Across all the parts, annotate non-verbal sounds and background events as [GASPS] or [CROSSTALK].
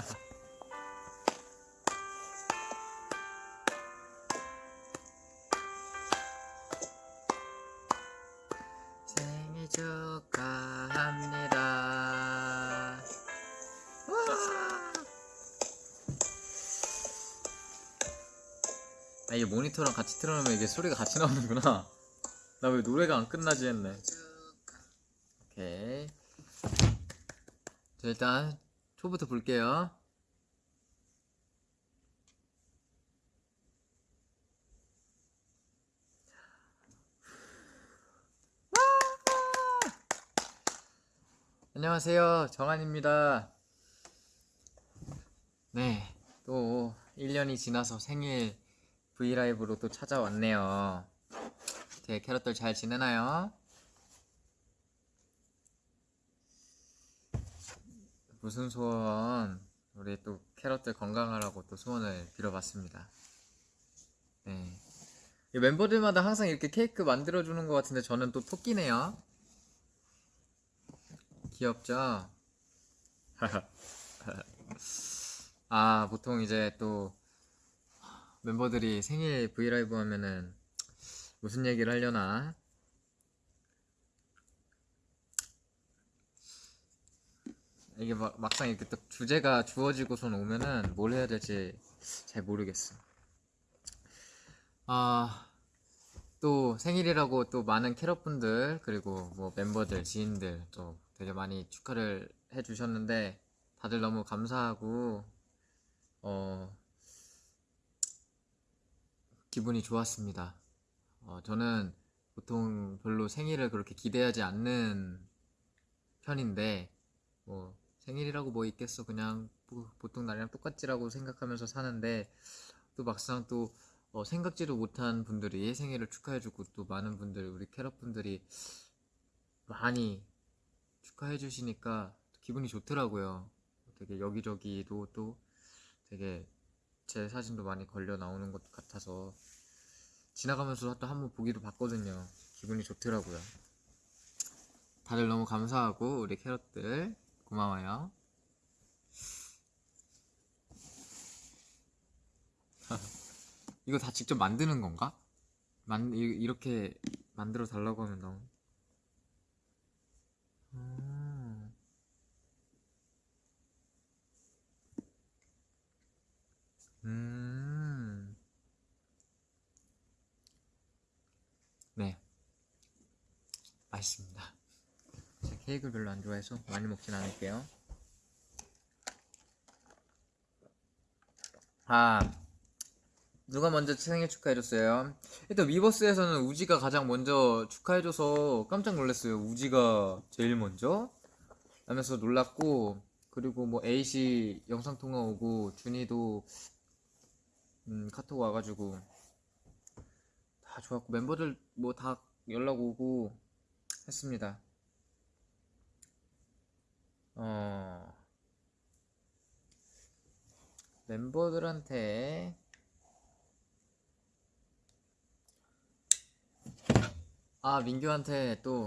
[LAUGHS] 생일 축하합니다. 와! 아, 이게 모니터랑 같이 틀어놓으면 이게 소리가 같이 나오는구나. [LAUGHS] 나 왜 노래가 안 끝나지 했네. 오케이. 자, 일단 초부터 볼게요. 안녕하세요. 정한입니다. 네. 또 1년이 지나서 생일 브이라이브로 또 찾아왔네요. 제 캐럿들 잘 지내나요? 무슨 소원? 우리 또 캐럿들 건강하라고 또 소원을 빌어봤습니다. 네. 이 멤버들마다 항상 이렇게 케이크 만들어주는 것 같은데 저는 또 토끼네요. 귀엽죠? [LAUGHS] 아, 보통 이제 또 멤버들이 생일 브이라이브 하면은 무슨 얘기를 하려나? 이게 막, 막상 이렇게 딱 주제가 주어지고선 오면은 뭘 해야 될지 잘 모르겠어. 아, 또 생일이라고 또 많은 캐럿분들 그리고 뭐 멤버들, 지인들 또 되게 많이 축하를 해주셨는데 다들 너무 감사하고 어 기분이 좋았습니다. 어, 저는 보통 별로 생일을 그렇게 기대하지 않는 편인데 뭐 생일이라고 뭐 있겠어 그냥 뭐 보통 날이랑 똑같지라고 생각하면서 사는데 또 막상 또 어, 생각지도 못한 분들이 생일을 축하해주고 또 많은 분들 우리 캐럿 분들이 많이 축하해 주시니까 기분이 좋더라고요. 되게 여기저기도 또 되게 제 사진도 많이 걸려 나오는 것 같아서 지나가면서 또 한 번 보기도 봤거든요. 기분이 좋더라고요. 다들 너무 감사하고 우리 캐럿들 고마워요. [LAUGHS] 이거 다 직접 만드는 건가? 만 이- 이렇게 만들어 달라고 하면 너무 음. 음. 네. 맛있습니다. 케이크를 별로 안 좋아해서 많이 먹진 않을게요. 아, 누가 먼저 생일 축하해줬어요? 일단 위버스에서는 우지가 가장 먼저 축하해줘서 깜짝 놀랐어요. 우지가 제일 먼저? 하면서 놀랐고, 그리고 뭐 에이시 영상통화 오고, 준이도 음, 카톡 와가지고 다 좋았고, 멤버들 뭐 다 연락 오고 했습니다. 어, 멤버들한테 아, 민규한테 또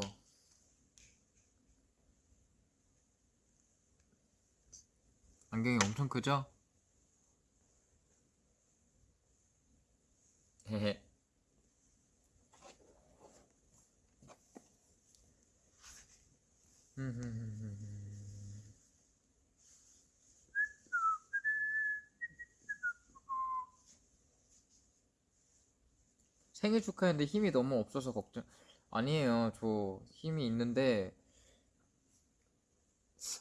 안경이 엄청 크죠? 헤헤. 생일 축하했는데 힘이 너무 없어서 걱정. 아니에요. 저 힘이 있는데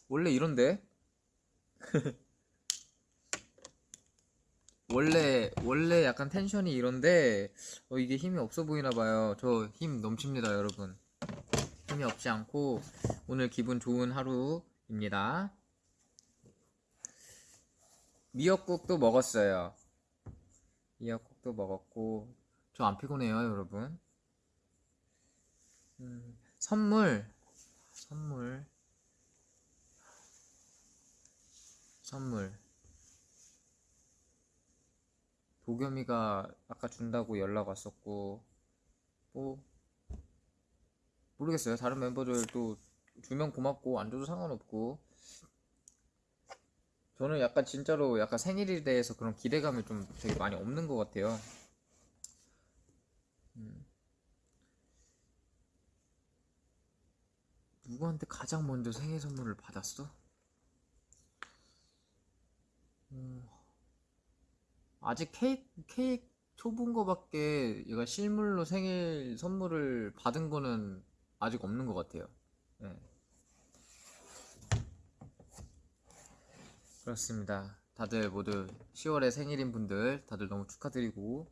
원래 이런데? [LAUGHS] 원래 원래 약간 텐션이 이런데 어, 이게 힘이 없어 보이나 봐요. 저 힘 넘칩니다, 여러분. 힘이 없지 않고 오늘 기분 좋은 하루입니다. 미역국도 먹었어요. 미역국도 먹었고 저 안 피곤해요, 여러분. 음, 선물. 선물. 선물. 도겸이가 아까 준다고 연락 왔었고 뭐 모르겠어요. 다른 멤버들도 주면 고맙고 안 줘도 상관없고. 저는 약간 진짜로 약간 생일에 대해서 그런 기대감이 좀 되게 많이 없는 것 같아요. 누구한테 가장 먼저 생일 선물을 받았어? 음, 아직 케이크, 케이크 초본 거밖에 얘가 실물로 생일 선물을 받은 거는 아직 없는 것 같아요. 네. 그렇습니다. 다들 모두 10월에 생일인 분들 다들 너무 축하드리고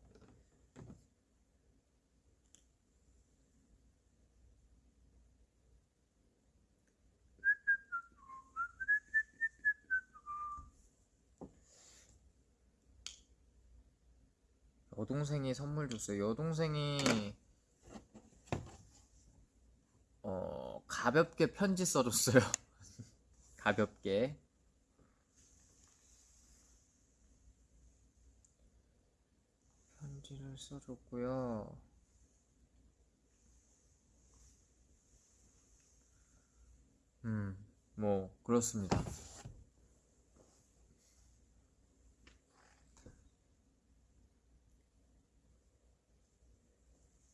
여동생이 선물 줬어요. 여동생이 어 가볍게 편지 써줬어요. [LAUGHS] 가볍게. 편지를 써줬고요. 음, 뭐 그렇습니다.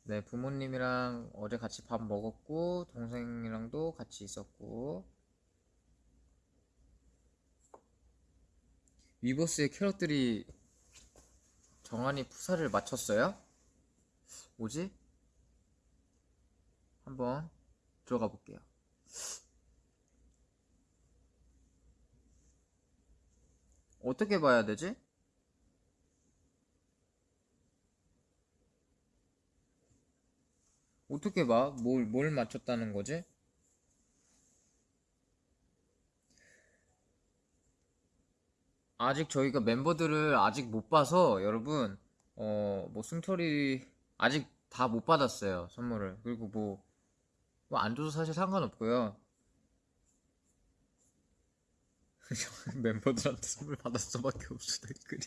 네, 부모님이랑 어제 같이 밥 먹었고, 동생이랑도 같이 있었고, 위버스의 캐럿들이 정한이 푸사를 맞췄어요? 뭐지? 한번 들어가 볼게요. 어떻게 봐야 되지? 어떻게 봐? 뭘, 뭘 맞췄다는 거지? 아직 저희가 멤버들을 아직 못 봐서 여러분, 어, 뭐 승철이 아직 다 못 받았어요, 선물을. 그리고 뭐, 뭐 안 줘도 사실 상관없고요. [LAUGHS] 멤버들한테 선물 받았어밖에 없어, 댓글이.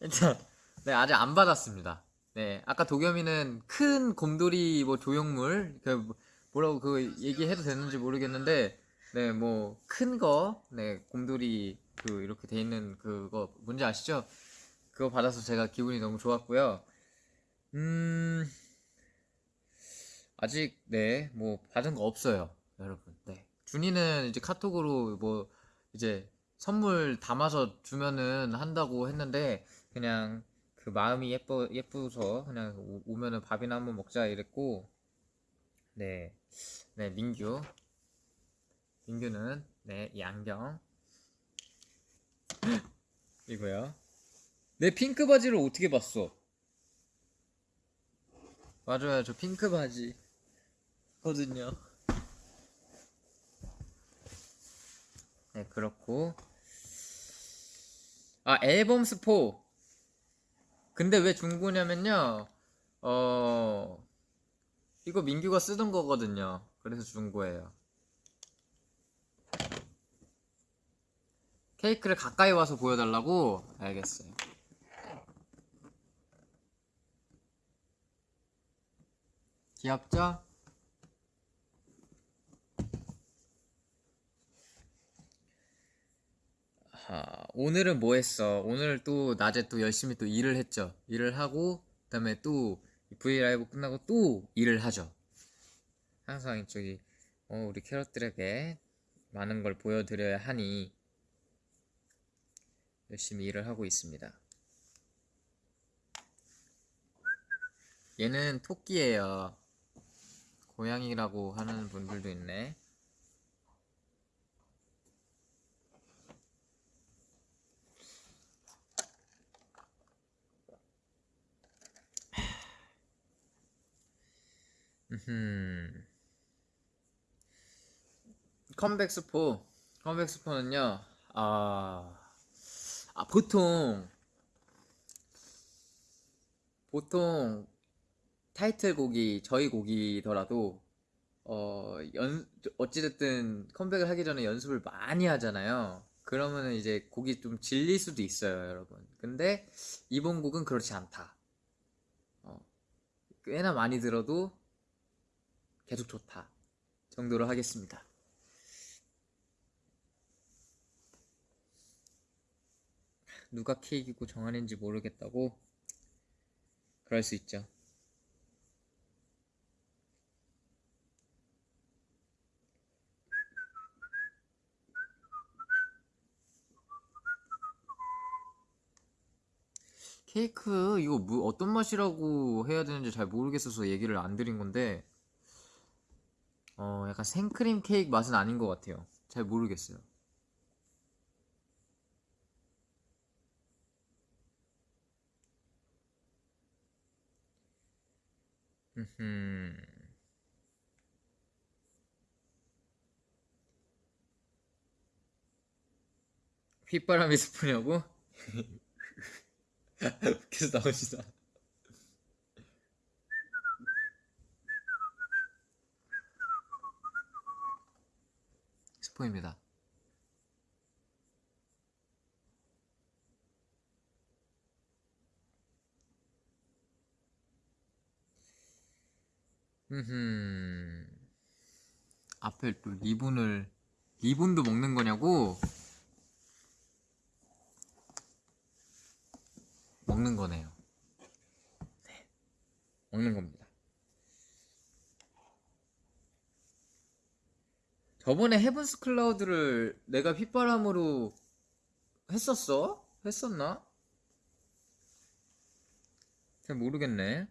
일단, 네, 아직 안 받았습니다. 네, 아까 도겸이는 큰 곰돌이 뭐 조형물 그 뭐- 뭐라고 그 얘기해도 되는지 모르겠는데 네, 뭐 큰 거, 네, 곰돌이 그 이렇게 돼 있는 그거 뭔지 아시죠? 그거 받아서 제가 기분이 너무 좋았고요. 음, 아직 네, 뭐 받은 거 없어요, 여러분. 네, 준이는 이제 카톡으로 뭐 이제 선물 담아서 주면은 한다고 했는데 그냥 그 마음이 예뻐 예쁘서 그냥 오- 오면은 밥이나 한번 먹자 이랬고. 네, 네 민규. 민규는 네이 안경. [GASPS] 이거요. 내 핑크 바지를 어떻게 봤어? 맞아요, 저 핑크 바지 거든요. 네 그렇고. 아 앨범 스포 근데 왜 중고냐면요, 어, 이거 민규가 쓰던 거거든요. 그래서 중고예요. 케이크를 가까이 와서 보여달라고? 알겠어요. 귀엽죠? 아, 오늘은 뭐 했어? 오늘 또 낮에 또 열심히 또 일을 했죠. 일을 하고, 그 다음에 또 브이라이브 끝나고 또 일을 하죠. 항상 이쪽이, 어, 우리 캐럿들에게 많은 걸 보여드려야 하니 열심히 일을 하고 있습니다. 얘는 토끼예요. 고양이라고 하는 분들도 있네. 음. 컴백 스포. 컴백 스포는요. 아, 아 보통 보통 타이틀곡이 저희 곡이더라도 어, 연 어찌됐든 컴백을 하기 전에 연습을 많이 하잖아요. 그러면은 이제 곡이 좀 질릴 수도 있어요, 여러분. 근데 이번 곡은 그렇지 않다. 어, 꽤나 많이 들어도 계속 좋다 정도로 하겠습니다. 누가 케이크고 정한인지 모르겠다고 그럴 수 있죠. 케이크 이거 뭐 어떤 맛이라고 해야 되는지 잘 모르겠어서 얘기를 안 드린 건데 어 약간 생크림 케이크 맛은 아닌 것 같아요. 잘 모르겠어요. 음. 휘바람이 스프냐고? [LAUGHS] 계속 나오시다. 스포입니다. 음. 앞에 또 리본을 리본도 먹는 거냐고? 먹는 거네요. 네. 먹는 겁니다. 저번에 헤븐스 클라우드를 내가 휘바람으로 했었어? 했었나? 잘 모르겠네.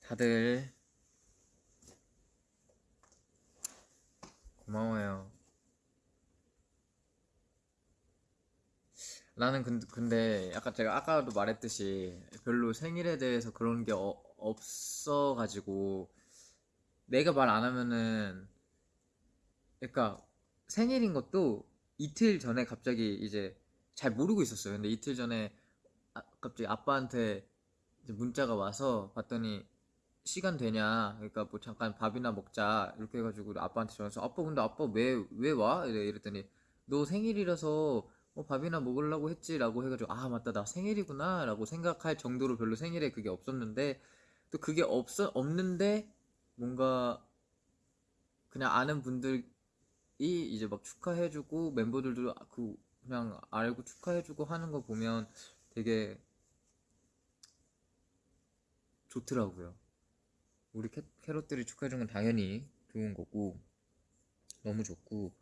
다들 고마워요. 나는 근데, 근데 약간 제가 아까도 말했듯이 별로 생일에 대해서 그런 게 어- 없어가지고 내가 말 안 하면은 그러니까 생일인 것도 이틀 전에 갑자기 이제 잘 모르고 있었어요. 근데 이틀 전에 아- 갑자기 아빠한테 문자가 와서 봤더니 시간 되냐? 그러니까 뭐 잠깐 밥이나 먹자 이렇게 해가지고 아빠한테 전화해서 아빠 근데 아빠 왜 왜 와? 이랬더니 너 생일이라서 뭐 밥이나 먹으려고 했지라고 해가지고 아 맞다 나 생일이구나 라고 생각할 정도로 별로 생일에 그게 없었는데 또 그게 없어 없는데 뭔가 그냥 아는 분들이 이제 막 축하해주고 멤버들도 그 그냥 알고 축하해주고 하는 거 보면 되게 좋더라고요. 우리 캐, 캐럿들이 축하해준 건 당연히 좋은 거고 너무 좋고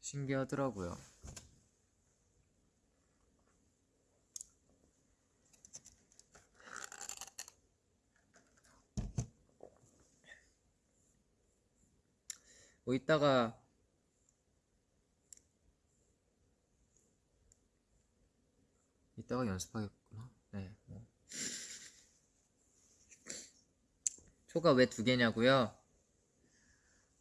신기하더라고요. 뭐 이따가 이따가 연습하겠구나. 네. 뭐. 초가 왜 두 개냐고요?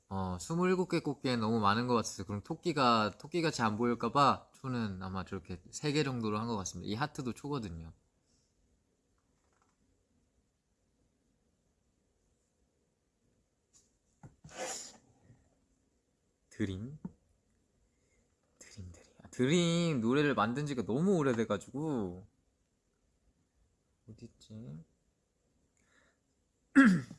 어, 27개 꽃게는 너무 많은 것 같아서 그럼 토끼가 토끼같이 안 보일까 봐 초는 아마 저렇게 3개 정도로 한 것 같습니다. 이 하트도 초거든요. 드림 드림 드림 아, 드림 노래를 만든 지가 너무 오래돼가지고 어딨지? [CLEARS THROAT]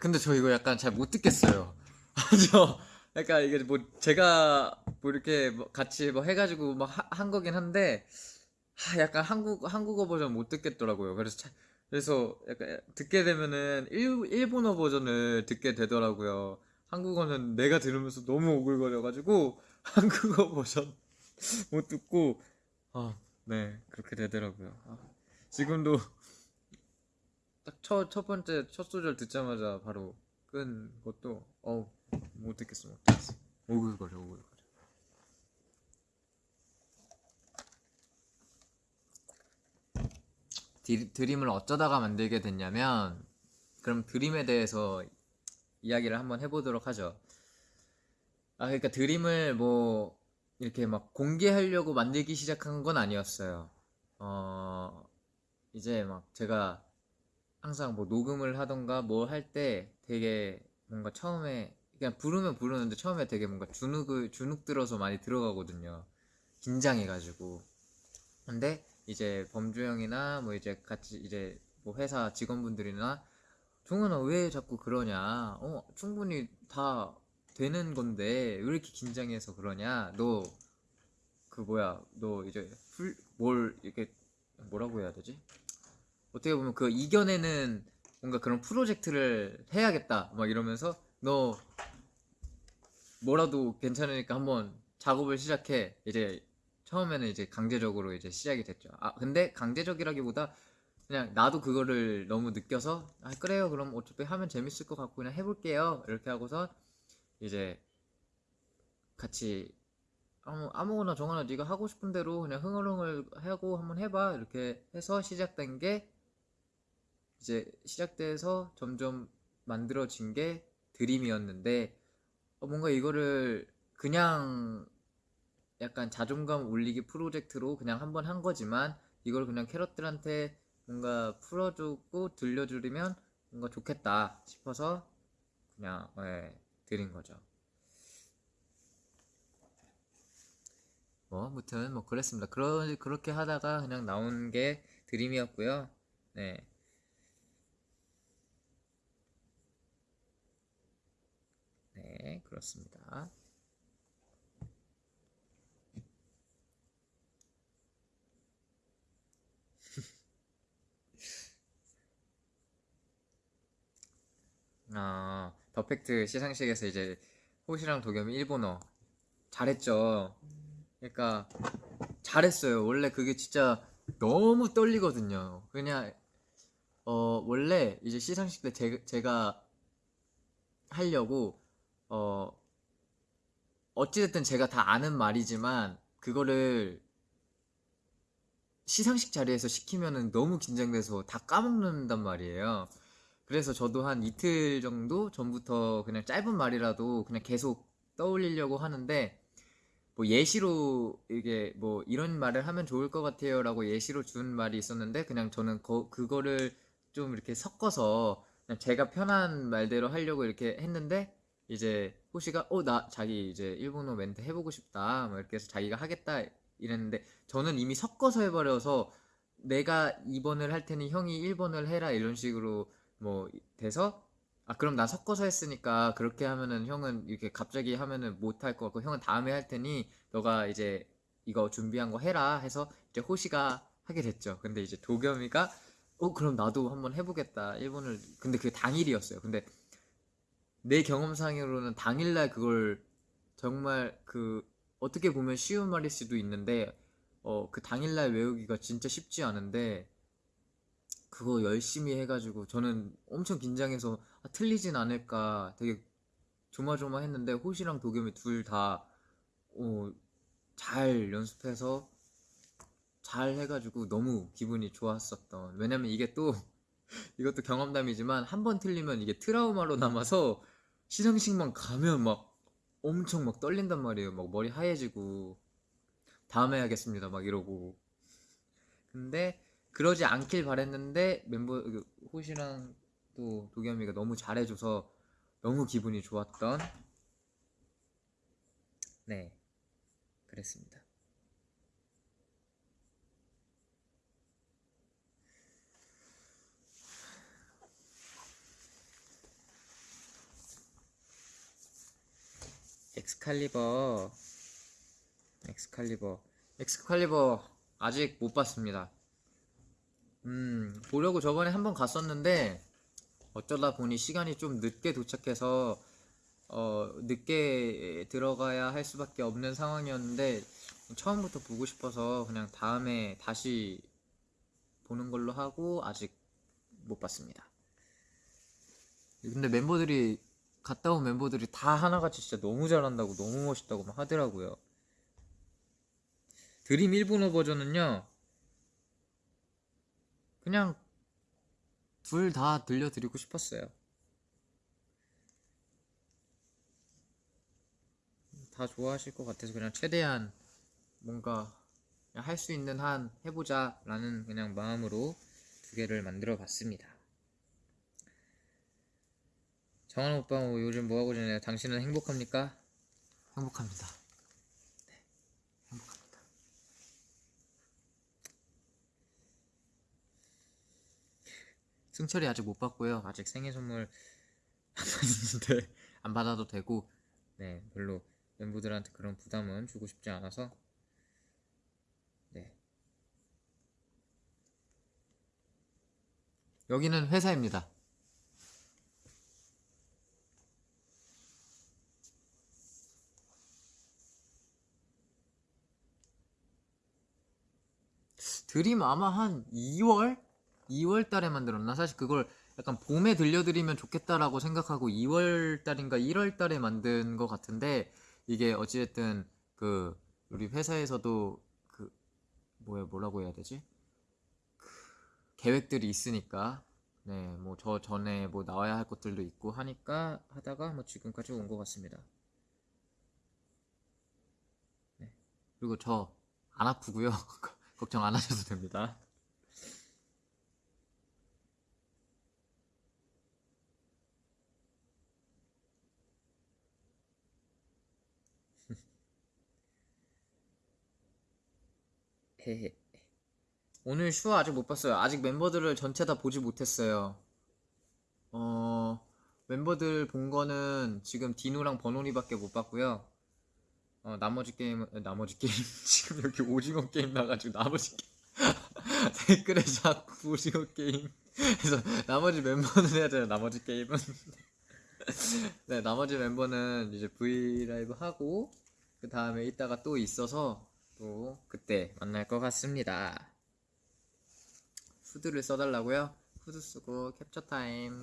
근데 저 이거 약간 잘 못 듣겠어요. [LAUGHS] 저 약간 이게 뭐 제가 뭐 이렇게 뭐 같이 뭐 해가지고 뭐한 거긴 한데 하, 약간 한국 한국어 버전 못 듣겠더라고요. 그래서 차- 그래서 약간 듣게 되면은 일, 일본어 버전을 듣게 되더라고요. 한국어는 내가 들으면서 너무 오글거려가지고 [LAUGHS] 한국어 버전 못 듣고 아, 네 그렇게 되더라고요. 아, 지금도 딱 첫, 첫 번째 첫 소절 듣자마자 바로 끈 것도 어우 못 듣겠어 못 듣겠어 오글거려 오글거려 디- 드림을 어쩌다가 만들게 됐냐면 그럼 드림에 대해서 이야기를 한번 해보도록 하죠. 아 그러니까 드림을 뭐 이렇게 막 공개하려고 만들기 시작한 건 아니었어요. 어 이제 막 제가 항상 뭐 녹음을 하던가 뭘 할 때 되게 뭔가 처음에 그냥 부르면 부르는데 처음에 되게 뭔가 주눅을 주눅 들어서 많이 들어가거든요. 긴장해가지고. 근데 이제 범주 형이나 뭐 이제 같이 이제 뭐 회사 직원분들이나 종현아 왜 자꾸 그러냐? 어 충분히 다 되는 건데 왜 이렇게 긴장해서 그러냐? 너 그 뭐야 너 이제 풀뭘 이렇게 뭐라고 해야 되지? 어떻게 보면 그 이겨내는 뭔가 그런 프로젝트를 해야겠다 막 이러면서 너 뭐라도 괜찮으니까 한번 작업을 시작해 이제 처음에는 이제 강제적으로 이제 시작이 됐죠. 아 근데 강제적이라기보다 그냥 나도 그거를 너무 느껴서 아 그래요. 그럼 어차피 하면 재밌을 것 같고 그냥 해볼게요. 이렇게 하고서 이제 같이 아무, 아무거나 정하나 네가 하고 싶은 대로 그냥 흥얼흥얼 하고 한번 해봐. 이렇게 해서 시작된 게 이제 시작돼서 점점 만들어진 게 드림이었는데 어, 뭔가 이거를 그냥 약간 자존감 올리기 프로젝트로 그냥 한 번 한 거지만 이걸 그냥 캐럿들한테 뭔가 풀어주고 들려주면 뭔가 좋겠다 싶어서 그냥 예, 드린 거죠. 뭐 아무튼 뭐 그랬습니다. 그러, 그렇게 하다가 그냥 나온 게 드림이었고요. 네. 네, 그렇습니다. 아, 더 팩트 시상식에서 이제 호시랑 도겸이 일본어 잘했죠. 그러니까 잘했어요. 원래 그게 진짜 너무 떨리거든요. 그냥 어 원래 이제 시상식 때 제, 제가 하려고 어 어찌됐든 제가 다 아는 말이지만 그거를 시상식 자리에서 시키면은 너무 긴장돼서 다 까먹는단 말이에요. 그래서 저도 한 이틀 정도 전부터 그냥 짧은 말이라도 그냥 계속 떠올리려고 하는데 뭐 예시로 이게 뭐 이런 말을 하면 좋을 것 같아요라고 예시로 준 말이 있었는데 그냥 저는 거, 그거를 좀 이렇게 섞어서 그냥 제가 편한 말대로 하려고 이렇게 했는데 이제 호시가 어 나 자기 이제 일본어 멘트 해보고 싶다. 막 이렇게 해서 자기가 하겠다 이랬는데 저는 이미 섞어서 해버려서 내가 2번을 할 테니 형이 1번을 해라 이런 식으로 뭐 돼서 아 그럼 나 섞어서 했으니까 그렇게 하면은 형은 이렇게 갑자기 하면은 못 할 것 같고 형은 다음에 할 테니 너가 이제 이거 준비한 거 해라 해서 이제 호시가 하게 됐죠. 근데 이제 도겸이가 어 그럼 나도 한번 해보겠다 일본을 근데 그게 당일이었어요. 근데 내 경험상으로는 당일날 그걸 정말 그 어떻게 보면 쉬운 말일 수도 있는데 어 그 당일날 외우기가 진짜 쉽지 않은데 그거 열심히 해가지고 저는 엄청 긴장해서 아, 틀리진 않을까 되게 조마조마했는데 호시랑 도겸이 둘다 어, 잘 연습해서 잘 해가지고 너무 기분이 좋았었던. 왜냐면 이게 또 [LAUGHS] 이것도 경험담이지만 한 번 틀리면 이게 트라우마로 남아서 시상식만 가면 막 엄청 막 떨린단 말이에요. 막 머리 하얘지고 다음에 하겠습니다. 막 이러고. 근데 그러지 않길 바랬는데 멤버 그 호시랑 또 도겸이가 너무 잘해줘서 너무 기분이 좋았던 네 그랬습니다. 엑스칼리버 엑스칼리버 엑스칼리버 아직 못 봤습니다. 음, 보려고 저번에 한번 갔었는데 어쩌다 보니 시간이 좀 늦게 도착해서 어, 늦게 들어가야 할 수밖에 없는 상황이었는데 처음부터 보고 싶어서 그냥 다음에 다시 보는 걸로 하고 아직 못 봤습니다. 근데 멤버들이 갔다 온 멤버들이 다 하나같이 진짜 너무 잘한다고 너무 멋있다고 막 하더라고요. 드림 일본어 버전은요. 그냥 둘 다 들려드리고 싶었어요. 다 좋아하실 것 같아서 그냥 최대한 뭔가 할 수 있는 한 해보자 라는 그냥 마음으로 두 개를 만들어 봤습니다. 정한 오빠 뭐 요즘 뭐하고 지내요? 당신은 행복합니까? 행복합니다. 네, 행복합니다. 승철이 아직 못 받고요. 아직 생일 선물 [LAUGHS] 안 받았는데 안 받아도 되고 네 별로 멤버들한테 그런 부담은 주고 싶지 않아서 네 여기는 회사입니다. 드림 아마 한 2월? 2월 달에 만들었나? 사실 그걸 약간 봄에 들려드리면 좋겠다라고 생각하고 2월 달인가 1월 달에 만든 것 같은데 이게 어찌됐든 그 우리 회사에서도 그 뭐야 뭐라고 해야 되지? 그 계획들이 있으니까 네 뭐 저 전에 뭐 나와야 할 것들도 있고 하니까 하다가 뭐 지금까지 온 것 같습니다. 네 그리고 저 안 아프고요. [LAUGHS] 걱정 안 하셔도 됩니다. 헤헤. [LAUGHS] 오늘 슈아 아직 못 봤어요. 아직 멤버들을 전체 다 보지 못했어요. 어, 멤버들 본 거는 지금 디노랑 버논이밖에 못 봤고요. 어, 나머지 게임, 은 나머지 게임, [LAUGHS] 지금 여기 오징어 게임 나가지고 나머지 게임. [LAUGHS] 댓글에 자꾸 오징어 게임. 그래서 나머지 멤버는 해야 돼요. 나머지 게임은. 네, 나머지 멤버는 이제 V 라이브 하고 그 다음에 이따가 또 있어서 또 그때 만날 것 같습니다. 후드를 써달라고요? 후드 쓰고 capture time.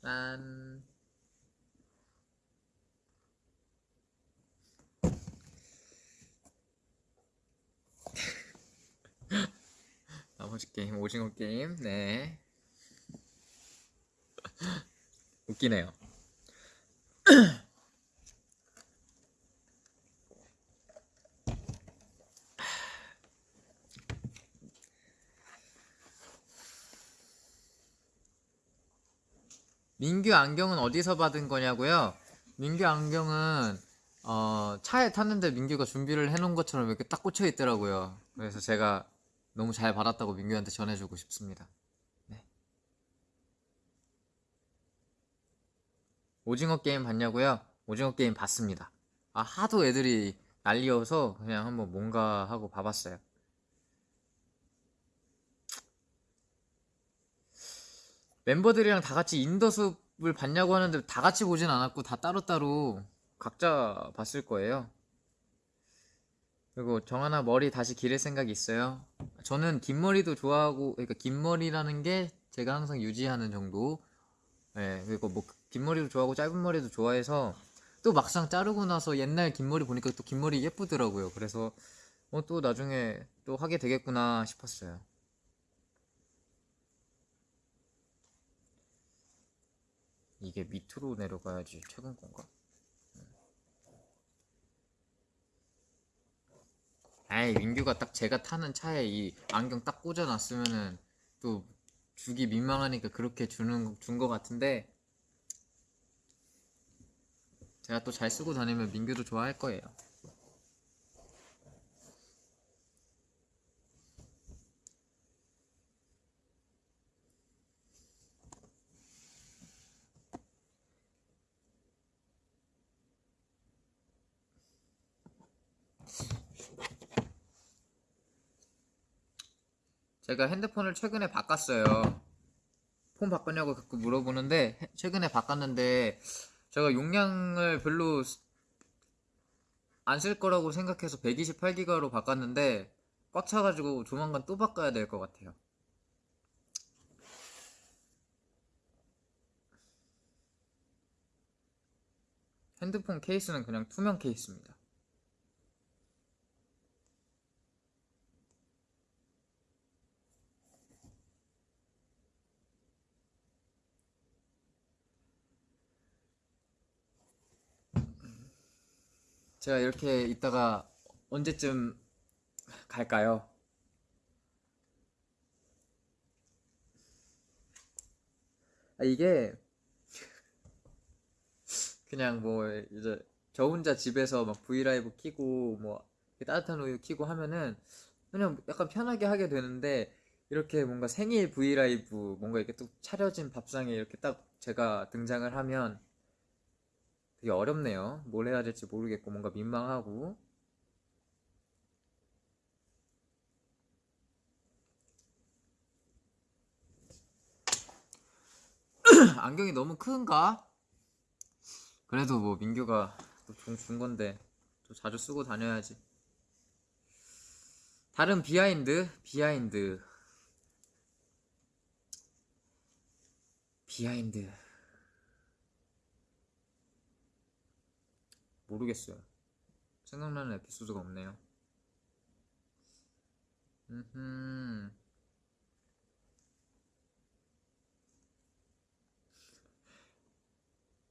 짠. [LAUGHS] 나머지 게임 오징어 게임 네 웃기네요 [CLEARS THROAT] 민규 안경은 어디서 받은 거냐고요? 민규 안경은 어, 차에 탔는데 민규가 준비를 해놓은 것처럼 이렇게 딱 꽂혀 있더라고요. 그래서 제가 너무 잘 받았다고 민규한테 전해주고 싶습니다. 네. 오징어 게임 봤냐고요? 오징어 게임 봤습니다. 아, 하도 애들이 난리여서 그냥 한번 뭔가 하고 봐봤어요. 멤버들이랑 다 같이 인더숲을 봤냐고 하는데 다 같이 보진 않았고 다 따로따로 각자 봤을 거예요. 그리고 정하나 머리 다시 기를 생각이 있어요? 저는 긴 머리도 좋아하고 그러니까 긴 머리라는 게 제가 항상 유지하는 정도. 예, 그리고 뭐 긴 머리도 좋아하고 짧은 머리도 좋아해서 또 막상 자르고 나서 옛날 긴 머리 보니까 또 긴 머리 예쁘더라고요. 그래서 어, 또 나중에 또 하게 되겠구나 싶었어요. 이게 밑으로 내려가야지 최근 건가? 아이 민규가 딱 제가 타는 차에 이 안경 딱 꽂아놨으면은 또 주기 민망하니까 그렇게 주는 준 거 같은데 제가 또 잘 쓰고 다니면 민규도 좋아할 거예요. 제가 핸드폰을 최근에 바꿨어요. 폰 바꿨냐고 자꾸 물어보는데 해- 최근에 바꿨는데 제가 용량을 별로 안 쓸 거라고 생각해서 128기가로 바꿨는데 꽉 차가지고 조만간 또 바꿔야 될 것 같아요. 핸드폰 케이스는 그냥 투명 케이스입니다. 제가 이렇게 있다가 언제쯤 갈까요? 아, 이게 그냥 뭐 이제 저 혼자 집에서 막 브이라이브 키고 뭐 따뜻한 우유 키고 하면은 그냥 약간 편하게 하게 되는데 이렇게 뭔가 생일 브이라이브 뭔가 이렇게 또 차려진 밥상에 이렇게 딱 제가 등장을 하면 되게 어렵네요. 뭘 해야 될지 모르겠고 뭔가 민망하고 [CLEARS THROAT] 안경이 너무 큰가? 그래도 뭐 민규가 준 건데 또 자주 쓰고 다녀야지. 다른 behind, behind, 비하인드. 모르겠어요. 생각나는 에피소드가 없네요. 음.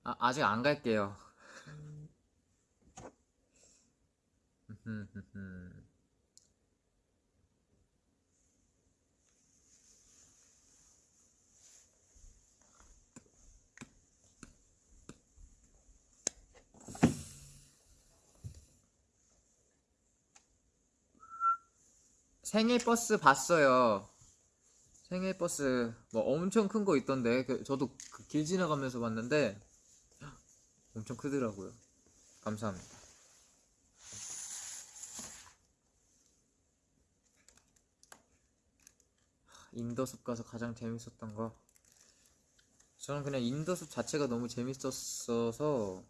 아, 아직 안 갈게요. [LAUGHS] 생일 버스 봤어요. 생일 버스 뭐 엄청 큰 거 있던데 그- 저도 그 길 지나가면서 봤는데 엄청 크더라고요. 감사합니다. 인더숲 가서 가장 재밌었던 거 저는 그냥 인더숲 자체가 너무 재밌었어서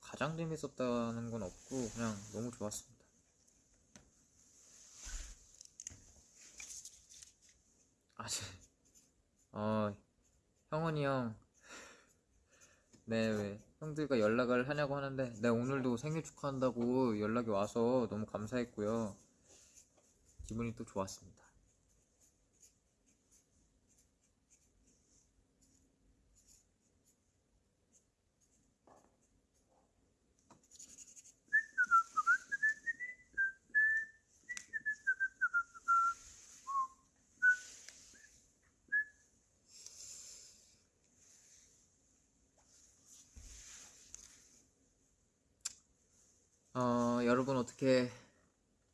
가장 재밌었다는 건 없고 그냥 너무 좋았습니다. 아직 어 형원이 형 네, 왜 형들과 연락을 하냐고 하는데 네, 오늘도 생일 축하한다고 연락이 와서 너무 감사했고요. 기분이 또 좋았습니다. 어, 여러분 어떻게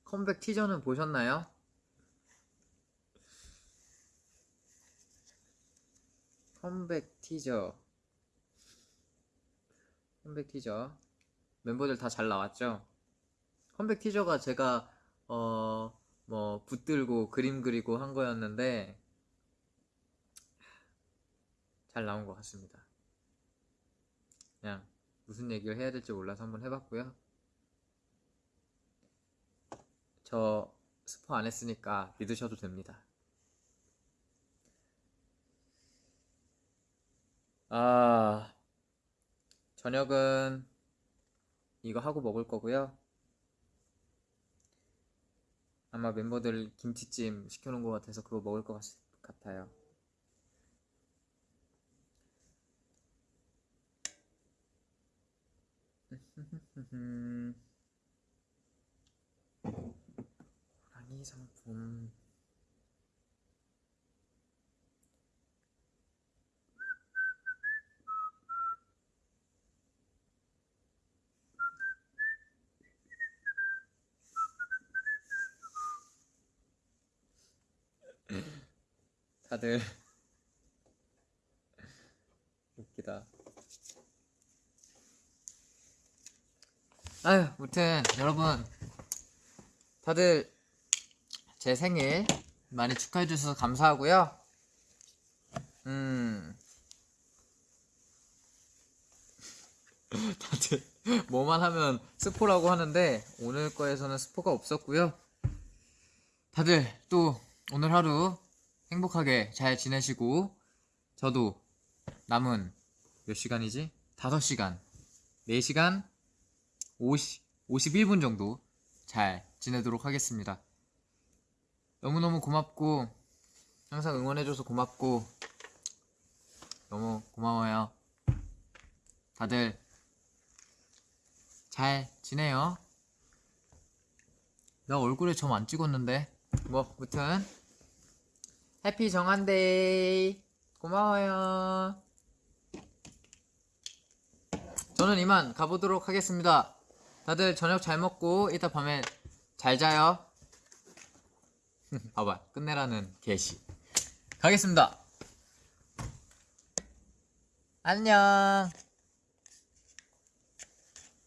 컴백 티저는 보셨나요? 컴백 티저. 컴백 티저. 멤버들 다 잘 나왔죠? 컴백 티저가 제가 어, 뭐 붙들고 그림 그리고 한 거였는데 잘 나온 것 같습니다. 그냥 무슨 얘기를 해야 될지 몰라서 한번 해봤고요. 저 스포 안 했으니까 믿으셔도 됩니다. 아, 저녁은 이거 하고 먹을 거고요. 아마 멤버들 김치찜 시켜놓은 것 같아서 그거 먹을 것 같, 같아요. [LAUGHS] 상품 다들 웃기다. 아유, 무튼 여러분 다들 제 생일 많이 축하해 주셔서 감사하고요. 음. [LAUGHS] 다들 뭐만 하면 스포라고 하는데 오늘 거에서는 스포가 없었고요. 다들 또 오늘 하루 행복하게 잘 지내시고 저도 남은 몇 시간이지? 5시간 4시간 50, 51분 정도 잘 지내도록 하겠습니다. 너무너무 고맙고 항상 응원해줘서 고맙고 너무 고마워요. 다들 잘 지내요. 나 얼굴에 점 안 찍었는데 뭐 무튼 해피 정한데이 고마워요. 저는 이만 가보도록 하겠습니다. 다들 저녁 잘 먹고 이따 밤에 잘 자요. [LAUGHS] 봐봐 끝내라는 게시. 가겠습니다. 안녕.